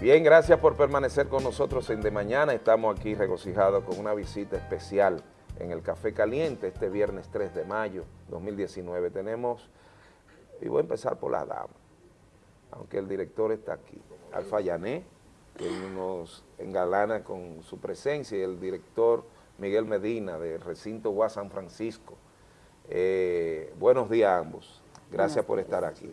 Bien, gracias por permanecer con nosotros en De Mañana. Estamos aquí regocijados con una visita especial en el Café Caliente este viernes 3 de mayo 2019. Tenemos, y voy a empezar por la dama, aunque el director está aquí, Alfa Yané, que nos engalana con su presencia, y el director Miguel Medina del recinto UA San Francisco. Eh, buenos días a ambos. Gracias por estar aquí.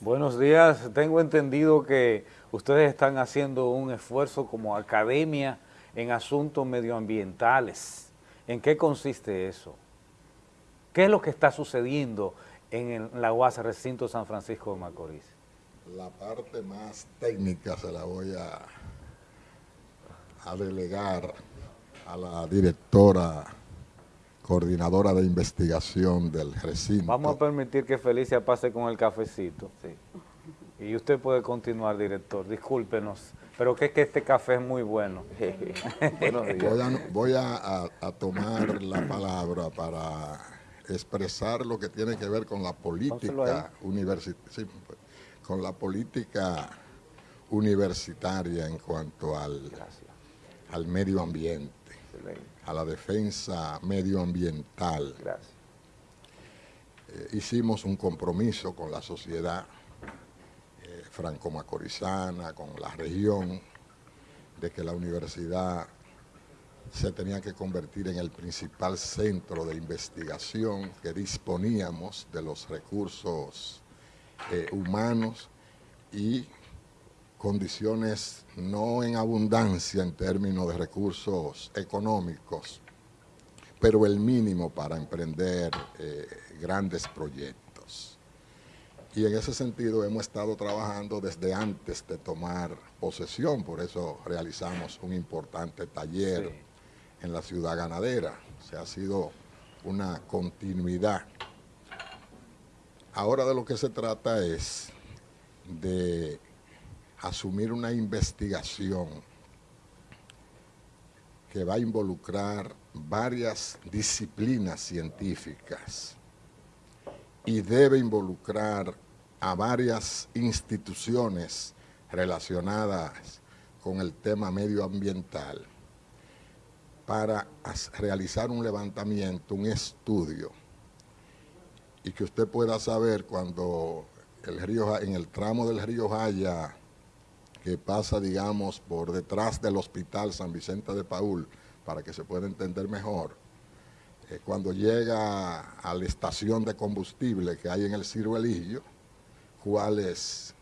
Buenos días. Tengo entendido que ustedes están haciendo un esfuerzo como academia en asuntos medioambientales. ¿En qué consiste eso? ¿Qué es lo que está sucediendo en la UAS Recinto San Francisco de Macorís? La parte más técnica se la voy a, a delegar a la directora coordinadora de investigación del recinto. Vamos a permitir que Felicia pase con el cafecito. Sí. Y usted puede continuar, director. Discúlpenos, pero que es que este café es muy bueno. voy, a, tomar la palabra para expresar lo que tiene que ver con la política universitaria, con la política universitaria en cuanto al, al medio ambiente a la defensa medioambiental. Gracias. Eh, hicimos un compromiso con la sociedad eh, franco-macorizana, con la región, de que la universidad se tenía que convertir en el principal centro de investigación que disponíamos de los recursos eh, humanos y condiciones no en abundancia en términos de recursos económicos, pero el mínimo para emprender eh, grandes proyectos. Y en ese sentido hemos estado trabajando desde antes de tomar posesión, por eso realizamos un importante taller en la ciudad ganadera. O sea, ha sido una continuidad. Ahora de lo que se trata es de asumir una investigación que va a involucrar varias disciplinas científicas y debe involucrar a varias instituciones relacionadas con el tema medioambiental para realizar un levantamiento, un estudio, y que usted pueda saber cuando el río, en el tramo del río Jaya que pasa, digamos, por detrás del Hospital San Vicente de Paul, para que se pueda entender mejor, eh, cuando llega a la estación de combustible que hay en el ciruelillo, cuáles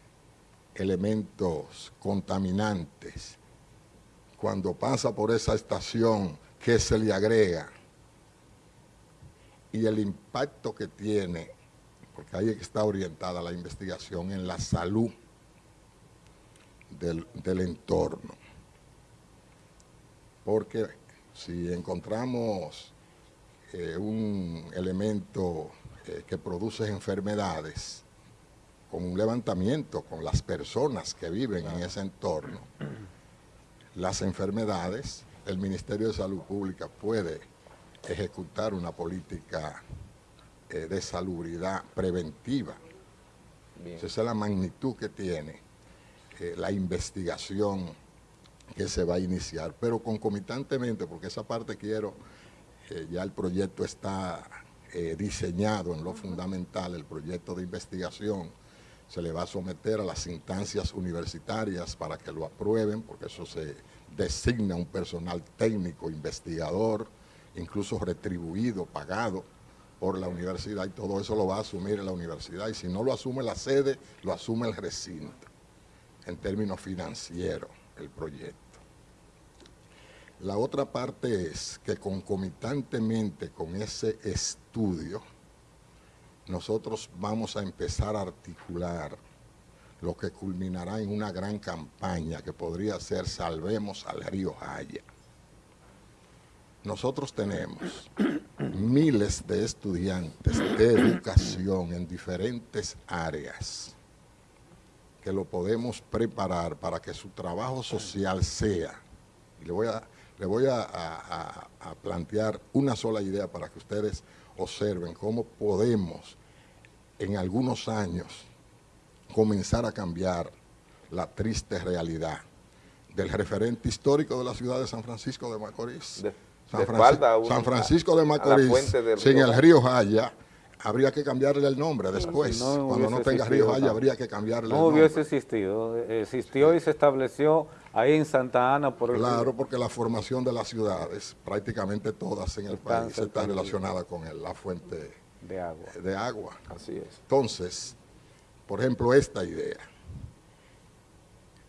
elementos contaminantes, cuando pasa por esa estación, qué se le agrega, y el impacto que tiene, porque ahí está orientada la investigación en la salud del, entorno. Porque si encontramos eh, un elemento eh, que produce enfermedades, con un levantamiento con las personas que viven en ese entorno, las enfermedades, el Ministerio de Salud Pública puede ejecutar una política eh, de salubridad preventiva. Esa es la magnitud que tiene eh, la investigación que se va a iniciar, pero concomitantemente, porque esa parte quiero, eh, ya el proyecto está eh, diseñado en lo fundamental, el proyecto de investigación se le va a someter a las instancias universitarias para que lo aprueben, porque eso se designa un personal técnico, investigador, incluso retribuido, pagado por la universidad, y todo eso lo va a asumir la universidad, y si no lo asume la sede, lo asume el recinto en términos financieros el proyecto. La otra parte es que concomitantemente con ese estudio, nosotros vamos a empezar a articular lo que culminará en una gran campaña que podría ser Salvemos al Río Jaya. Nosotros tenemos miles de estudiantes de educación en diferentes áreas que lo podemos preparar para que su trabajo social sea, y le voy a, le voy a, plantear una sola idea para que ustedes observen cómo podemos en algunos años comenzar a cambiar la triste realidad del referente histórico de la ciudad de San Francisco de Macorís. De- San, de Franci- espalda a una- San Francisco de Macorís, sin el río Jaya, habría que cambiarle el nombre después. No Cuando no tenga río Jaya, habría que cambiarle No el nombre. hubiese existido, eh, existió y se estableció ahí en Santa Ana por el Claro, porque la formación de las ciudades, prácticamente todas en el Están país, está relacionada con el- la fuente de agua. de agua. Así es. Entonces, por ejemplo, esta idea.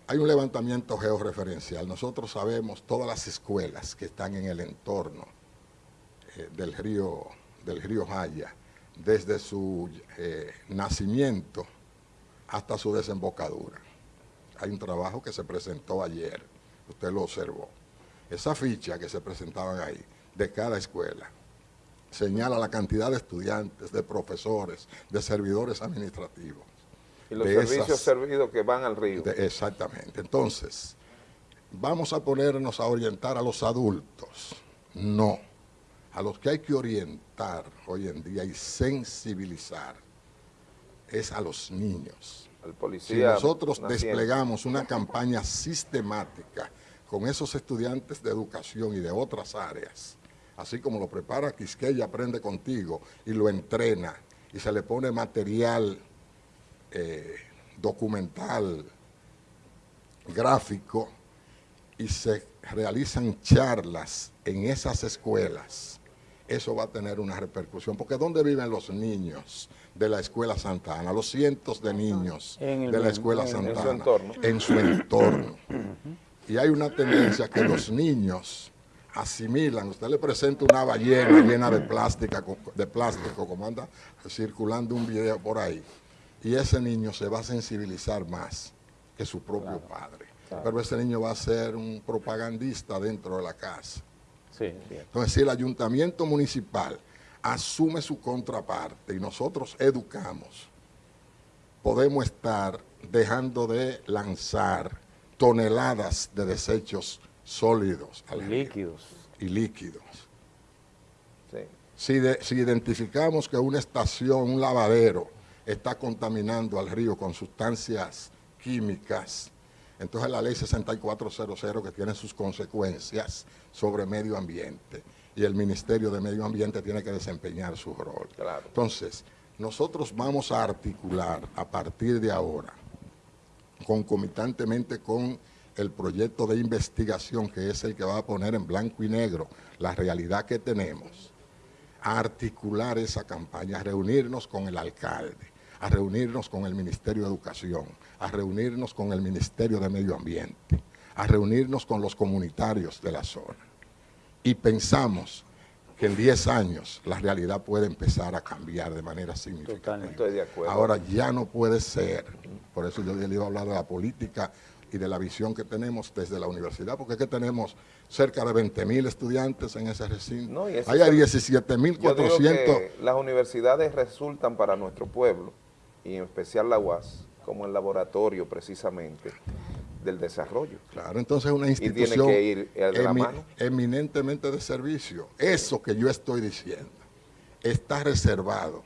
Hay un levantamiento georreferencial. Nosotros sabemos todas las escuelas que están en el entorno eh, del río del río Jaya, desde su eh, nacimiento hasta su desembocadura. Hay un trabajo que se presentó ayer, usted lo observó. Esa ficha que se presentaban ahí, de cada escuela, señala la cantidad de estudiantes, de profesores, de servidores administrativos. Y los servicios esas- servidos que van al río. de- exactamente. Entonces, vamos a ponernos a orientar a los adultos. No. A los que hay que orientar hoy en día y sensibilizar es a los niños. al Si nosotros desplegamos una campaña sistemática con esos estudiantes de educación y de otras áreas, así como lo prepara Quisqueya Aprende Contigo y lo entrena y se le pone material eh, documental, gráfico, y se realizan charlas en esas escuelas, eso va a tener una repercusión. Porque ¿dónde viven los niños de la Escuela Santa Ana? Los cientos de niños de la Escuela Santa su Ana. entorno. En su entorno. Y hay una tendencia que los niños asimilan, usted le presenta una ballena llena de plástica, de plástico, como anda circulando un video por ahí, y ese niño se va a sensibilizar más que su propio padre. Pero ese niño va a ser un propagandista dentro de la casa. Sí. Entonces, si el ayuntamiento municipal asume su contraparte y nosotros educamos, podemos estar dejando de lanzar toneladas de desechos sólidos al líquidos. y líquidos. Sí. Si, de- si identificamos que una estación, un lavadero, está contaminando al río con sustancias químicas, entonces la ley 6400 que tiene sus consecuencias sobre medio ambiente y el Ministerio de Medio Ambiente tiene que desempeñar su rol. Claro. Entonces, nosotros vamos a articular a partir de ahora, concomitantemente con el proyecto de investigación que es el que va a poner en blanco y negro la realidad que tenemos, a articular esa campaña, a reunirnos con el alcalde, a reunirnos con el Ministerio de Educación, a reunirnos con el Ministerio de Medio Ambiente, a reunirnos con los comunitarios de la zona. Y pensamos que en 10 años la realidad puede empezar a cambiar de manera significativa. Estoy de acuerdo. Ahora ya no puede ser, por eso yo le iba a hablar de la política y de la visión que tenemos desde la universidad, porque es que tenemos cerca de 20 mil estudiantes en ese recinto. No, y ese Hay es el- 17 mil Yo digo 400. que las universidades resultan para nuestro pueblo, y en especial la UAS, como el laboratorio precisamente del desarrollo. Claro, entonces es una tiene institución que ir, eh, de la emi- mano. eminentemente de servicio. Eso que yo estoy diciendo está reservado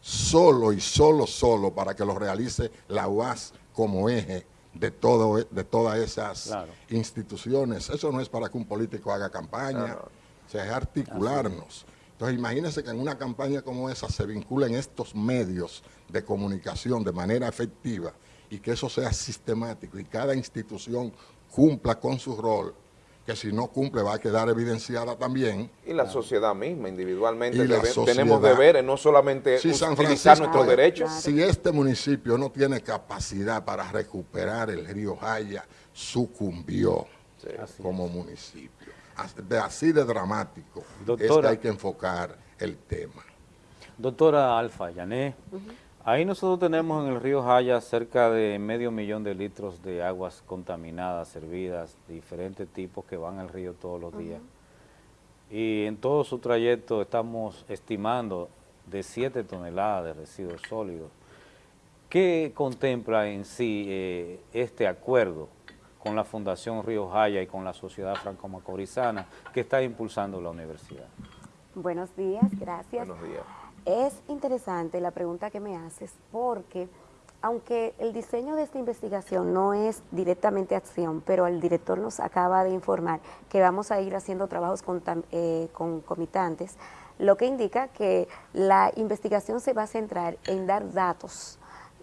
solo y solo, solo para que lo realice la UAS como eje de, todo, de todas esas Claro. instituciones. Eso no es para que un político haga campaña, No, no. o sea, es articularnos. Entonces imagínense que en una campaña como esa se vinculen estos medios de comunicación de manera efectiva y que eso sea sistemático y cada institución cumpla con su rol, que si no cumple va a quedar evidenciada también. Y la sociedad misma, individualmente, debe- sociedad. tenemos deberes, no solamente Si San utilizar Francisco, nuestros derechos. si este municipio no tiene capacidad para recuperar el río Jaya, sucumbió como municipio. Así de dramático es que hay que enfocar el tema. Doctora Alfa Yané, ahí nosotros tenemos en el río Jaya cerca de medio millón de litros de aguas contaminadas, servidas, diferentes tipos que van al río todos los días. Y en todo su trayecto estamos estimando de 7 toneladas de residuos sólidos. ¿Qué contempla en sí eh, este acuerdo con la Fundación Río Jaya y con la Sociedad Franco-Macorizana que está impulsando la universidad? Buenos días, gracias. Buenos días. Es interesante la pregunta que me haces porque aunque el diseño de esta investigación no es directamente acción, pero el director nos acaba de informar que vamos a ir haciendo trabajos con, eh, comitantes, lo que indica que la investigación se va a centrar en dar datos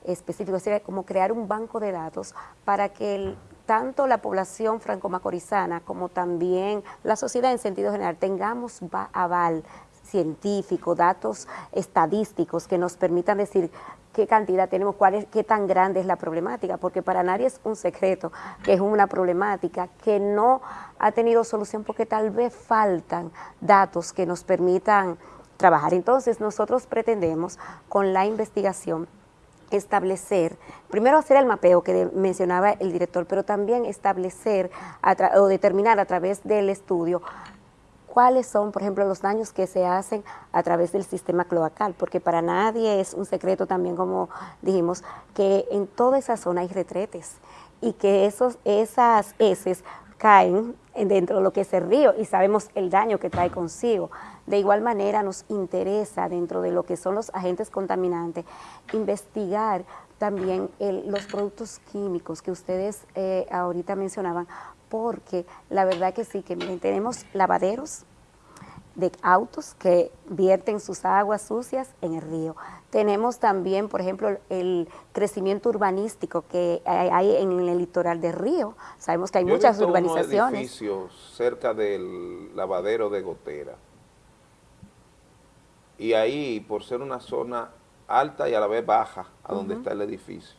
específicos, como crear un banco de datos para que tanto la población franco-macorizana como también la sociedad en sentido general tengamos aval científico, datos estadísticos que nos permitan decir qué cantidad tenemos, cuál es, qué tan grande es la problemática, porque para nadie es un secreto que es una problemática que no ha tenido solución porque tal vez faltan datos que nos permitan trabajar. Entonces nosotros pretendemos con la investigación establecer, primero hacer el mapeo que mencionaba el director, pero también establecer o determinar a través del estudio cuáles son, por ejemplo, los daños que se hacen a través del sistema cloacal, porque para nadie es un secreto también, como dijimos, que en toda esa zona hay retretes y que esos, esas heces caen dentro de lo que es el río y sabemos el daño que trae consigo. De igual manera nos interesa dentro de lo que son los agentes contaminantes investigar también los productos químicos que ustedes eh, ahorita mencionaban porque la verdad que sí, que tenemos lavaderos de autos que vierten sus aguas sucias en el río. Tenemos también, por ejemplo, el crecimiento urbanístico que hay en el litoral del río. Sabemos que hay muchas urbanizaciones. edificios cerca del lavadero de Gotera. Y ahí, por ser una zona alta y a la vez baja, a donde está el edificio,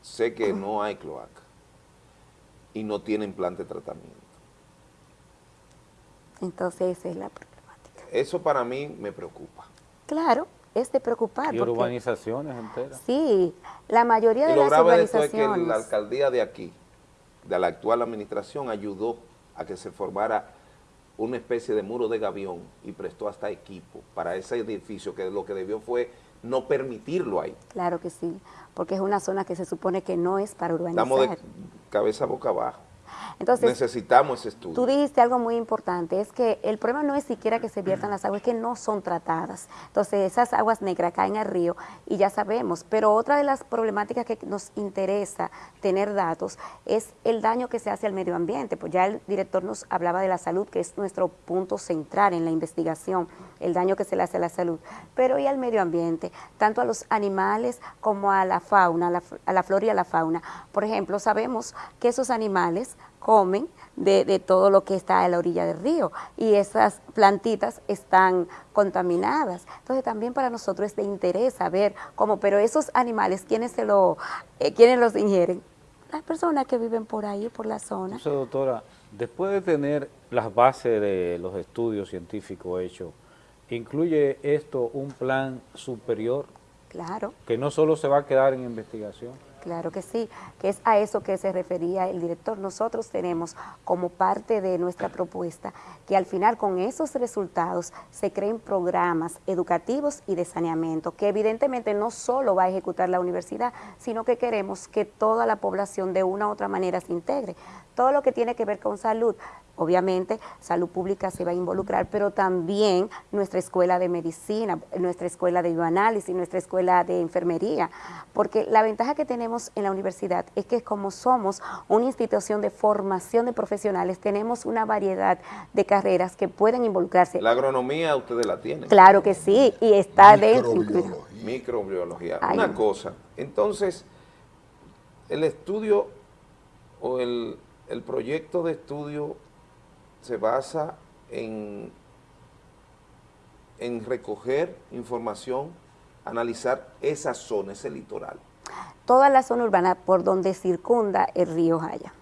sé que no hay cloaca y no tienen plan de tratamiento. Entonces esa es la problemática. Eso para mí me preocupa. Claro, es de preocupar. Y urbanizaciones enteras. Sí, la mayoría de las urbanizaciones. es que la alcaldía de aquí, de la actual administración, ayudó a que se formara una especie de muro de gavión y prestó hasta equipo para ese edificio que lo que debió fue no permitirlo ahí. Claro que sí, porque es una zona que se supone que no es para urbanizar. Estamos de cabeza boca abajo. Entonces, necesitamos ese estudio. Tú dijiste algo muy importante, es que el problema no es siquiera que se viertan las aguas, es que no son tratadas. Entonces esas aguas negras caen al río y ya sabemos, pero otra de las problemáticas que nos interesa tener datos es el daño que se hace al medio ambiente, pues ya el director nos hablaba de la salud, que es nuestro punto central en la investigación, el daño que se le hace a la salud, pero y al medio ambiente, tanto a los animales como a la fauna, a la, a la flora y a la fauna. Por ejemplo, sabemos que esos animales comen de, todo lo que está a la orilla del río y esas plantitas están contaminadas. Entonces también para nosotros es de interés saber cómo, pero esos animales, ¿quiénes, se lo, eh, los ingieren? Las personas que viven por ahí, por la zona. Entonces, doctora, después de tener las bases de los estudios científicos hechos, ¿incluye esto un plan superior? Claro. Que no solo se va a quedar en investigación. Claro que sí, que es a eso que se refería el director. Nosotros tenemos como parte de nuestra propuesta que al final con esos resultados se creen programas educativos y de saneamiento, que evidentemente no solo va a ejecutar la universidad, sino que queremos que toda la población de una u otra manera se integre. Todo lo que tiene que ver con salud, Obviamente, salud pública se va a involucrar, pero también nuestra escuela de medicina, nuestra escuela de bioanálisis, nuestra escuela de enfermería, porque la ventaja que tenemos en la universidad es que como somos una institución de formación de profesionales, tenemos una variedad de carreras que pueden involucrarse. La agronomía ustedes la tienen. Claro que sí, y está dentro. Microbiología. Una cosa, entonces, el estudio o el, el proyecto de estudio se basa en, en recoger información, analizar esa zona, ese litoral. Toda la zona urbana por donde circunda el río Jaya.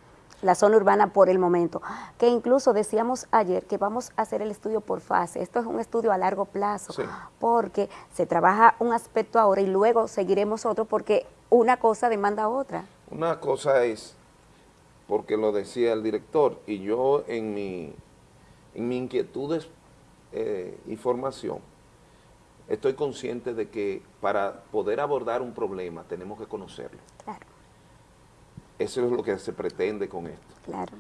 La zona urbana por el momento, que incluso decíamos ayer que vamos a hacer el estudio por fase, esto es un estudio a largo plazo, porque se trabaja un aspecto ahora y luego seguiremos otro porque una cosa demanda otra. Una cosa es porque lo decía el director, y yo en mi, en mi inquietud eh, y formación, estoy consciente de que para poder abordar un problema tenemos que conocerlo. Claro. Eso es lo que se pretende con esto. Claro.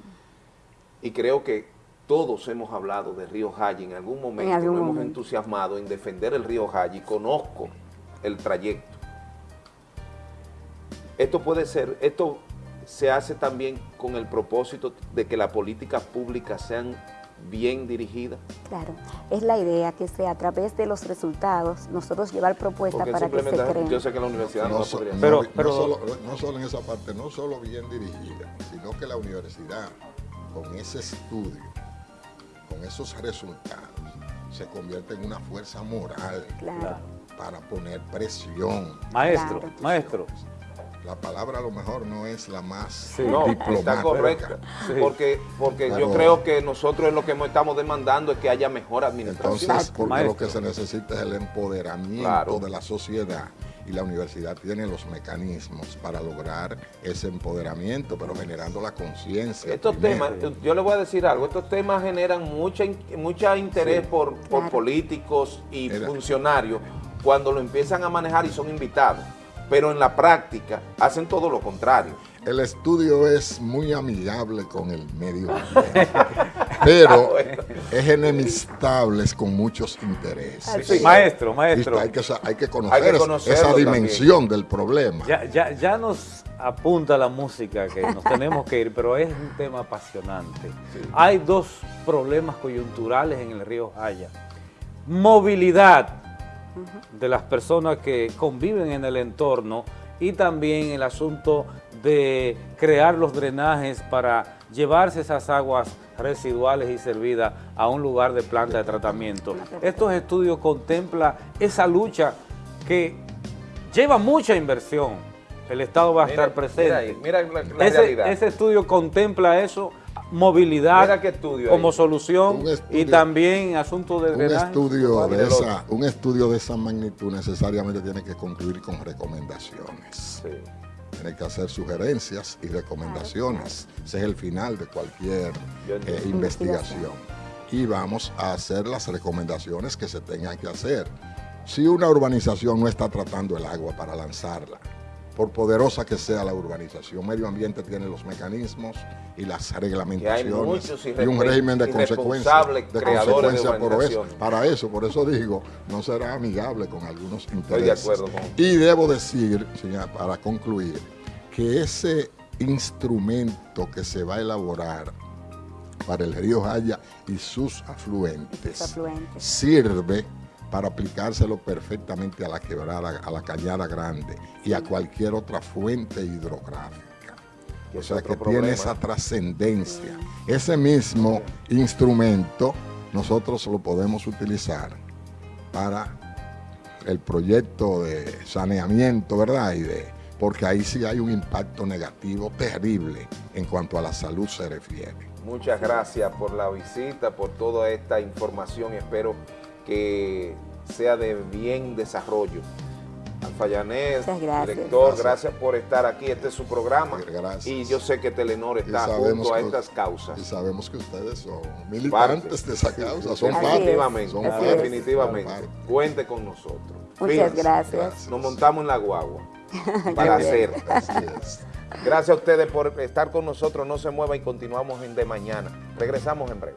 Y creo que todos hemos hablado de Río Jaya en algún momento, nos hemos entusiasmado en defender el Río Jaya y conozco el trayecto. esto puede ser, esto se hace también con el propósito de que las políticas públicas sean bien dirigidas. Claro, es la idea que sea a través de los resultados nosotros llevar propuestas para que se creen. Yo sé que la universidad no, no podría no, pero, no solo, no solo en esa parte, no solo bien dirigida, sino que la universidad con ese estudio, con esos resultados, se convierte en una fuerza moral Claro. para poner presión. maestro, maestro, La palabra a lo mejor no es la más Sí. No, diplomática. está correcta. Sí. Porque, porque yo creo que nosotros lo que estamos demandando es que haya mejor administración. Entonces, porque Maestro. lo que se necesita es el empoderamiento Claro. de la sociedad y la universidad tiene los mecanismos para lograr ese empoderamiento, pero generando la conciencia. Estos primero. temas, yo le voy a decir algo, estos temas generan mucha, mucha interés por, por políticos y funcionarios cuando lo empiezan a manejar y son invitados, pero en la práctica hacen todo lo contrario. El estudio es muy amigable con el medio ambiente, pero es enemistable con muchos intereses. Sí. maestro, maestro. hay que, hay que conocer Hay que esa también. dimensión del problema. Ya, ya, ya nos apunta la música que nos tenemos que ir, pero es un tema apasionante. Hay dos problemas coyunturales en el río Jaya. Movilidad de las personas que conviven en el entorno y también el asunto de crear los drenajes para llevarse esas aguas residuales y servidas a un lugar de planta de tratamiento. Estos estudios contemplan esa lucha que lleva mucha inversión. El Estado va a Mira- estar presente. mira ahí, mira la- la ese, realidad. ese estudio contempla eso, movilidad estudio como ahí. solución y también asunto de Un estudio, de esa, un estudio de esa magnitud necesariamente tiene que concluir con recomendaciones. Sí. Tiene que hacer sugerencias y recomendaciones. Ese es el final de cualquier eh, investigación. Y vamos a hacer las recomendaciones que se tengan que hacer. Si una urbanización no está tratando el agua para lanzarla, por poderosa que sea la urbanización, medio ambiente tiene los mecanismos y las reglamentaciones y un régimen de consecuencia, irresponsables de creadores de consecuencia por eso, urbanizaciones. para eso, por eso digo, no será amigable con algunos intereses. acuerdo con- Y debo decir, señora, para concluir, que ese instrumento que se va a elaborar para el río Jaya y sus afluentes, Sus afluentes. sirve para aplicárselo perfectamente a la quebrada, a la cañada grande y a cualquier otra fuente hidrográfica. Que O sea que tiene esa trascendencia. Ese mismo instrumento nosotros lo podemos utilizar para el proyecto de saneamiento, ¿verdad? Y de, porque ahí sí hay un impacto negativo terrible en cuanto a la salud se refiere. Muchas gracias por la visita, por toda esta información. Espero que sea de bien desarrollo. Alfayanés, gracias. director, Gracias. gracias por estar aquí. Este es su programa. Gracias. Y yo sé que Telenor está junto a que- estas causas. Y sabemos que ustedes son militantes de esa causa, son. Definitivamente, son parte, definitivamente. son parte. Cuente con nosotros. Muchas Fíjense, gracias. Nos montamos en la guagua para hacer. Gracias a ustedes por estar con nosotros. No se mueva y continuamos en De Mañana. Regresamos en breve.